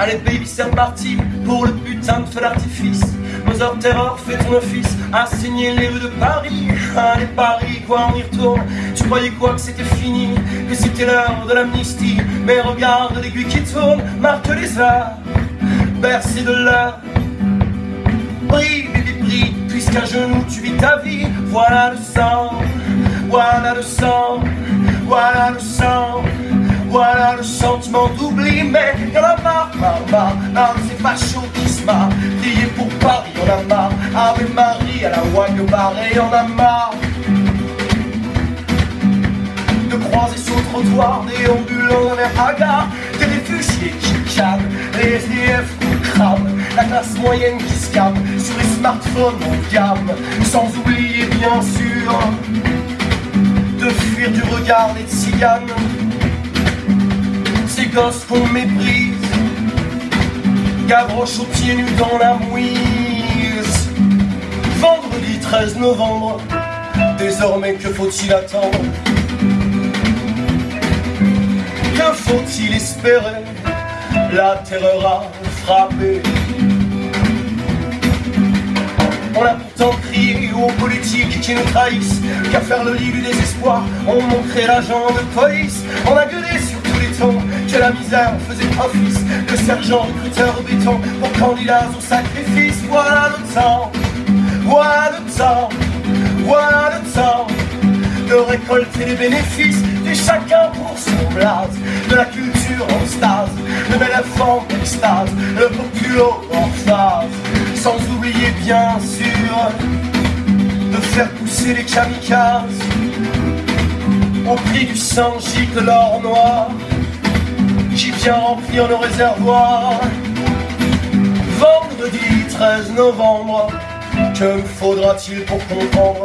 Allez baby c'est reparti pour le putain de feu d'artifice. Mother Terror fait ton office. À signer les rues de Paris. Allez Paris quoi on y retourne. Tu croyais quoi que c'était fini Que c'était l'heure de l'amnistie. Mais regarde l'aiguille qui tourne Marque les heures. Bercé de l'heure. Brille baby brille Puisqu'à genoux tu vis ta vie. Voilà le sang Voilà le sang Voilà le sang voilà le sentiment d'oubli, mais y'en a marre, marre, marre, marre de ces fachos qui se marrent. Prier pour Paris, y'en a marre. Ave Marie à la Wagne barré, y'en a marre. De croiser sur le trottoir, déambulant dans les hagards, des réfugiés qui canent, les SDF qui crament, la classe moyenne qui se calme sur les smartphones en gamme, sans oublier bien sûr de fuir du regard des tziganes qu'on méprise Gavroche aux pieds nus dans la mouise. Vendredi 13 novembre Désormais que faut-il attendre? Que faut-il espérer? La terreur a frappé. On a pourtant crié aux politiques qui nous trahissent Qu'à faire le lit du désespoir, on montrait l'agent de police. On a gueulé sur que la misère faisait office de sergent recruteur au béton pour candidats au sacrifice. Voilà le temps, voilà le temps, voilà le temps de récolter les bénéfices du chacun pour son blase, de la culture en stase, le bel enfant en extase, le populo en phase, sans oublier bien sûr de faire pousser les kamikazes au prix du sang de l'or noir vient remplir nos réservoirs. Vendredi 13 novembre, que me faudra-t-il pour comprendre?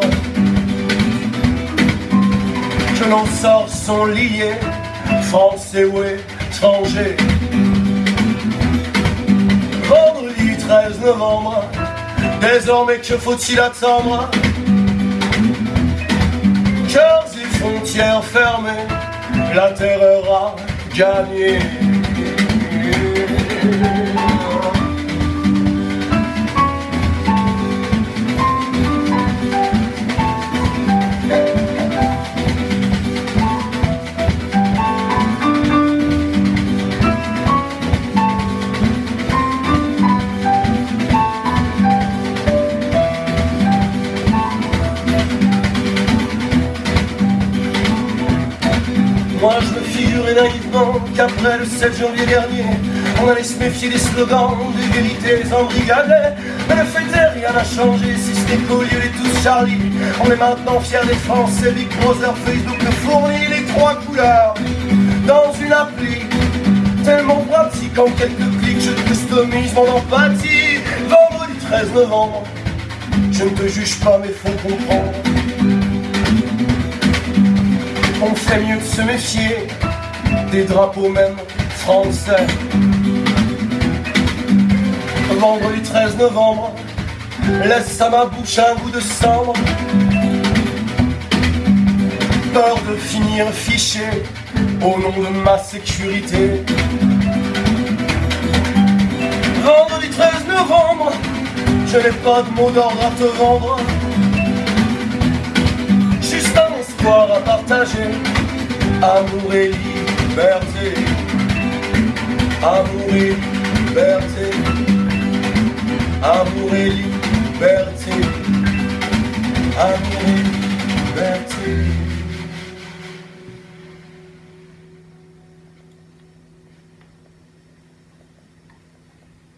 Que nos sorts sont liés, français ou étrangers Vendredi 13 novembre, désormais que faut-il attendre? Cœurs et frontières fermées, la terreur a Johnny. Moi je me figurais naïvement qu'après le 7 janvier dernier On allait se méfier des slogans, des vérités embrigadées Mais le fait est, rien n'a changé si ce n'est qu'au tous Charlie. On est maintenant fiers des Français, Big Brother, Facebook nous fournit les trois couleurs. Dans une appli tellement pratique en quelques clics Je customise mon empathie. Vendredi 13 novembre Je ne te juge pas mais faut comprendre on fait mieux de se méfier des drapeaux même français. Vendredi 13 novembre, laisse à ma bouche un goût de cendre. Peur de finir fiché au nom de ma sécurité. Vendredi 13 novembre, je n'ai pas de mots d'ordre à te vendre. partager Amour et liberté. Amour et liberté. Amour et liberté. Amour et liberté.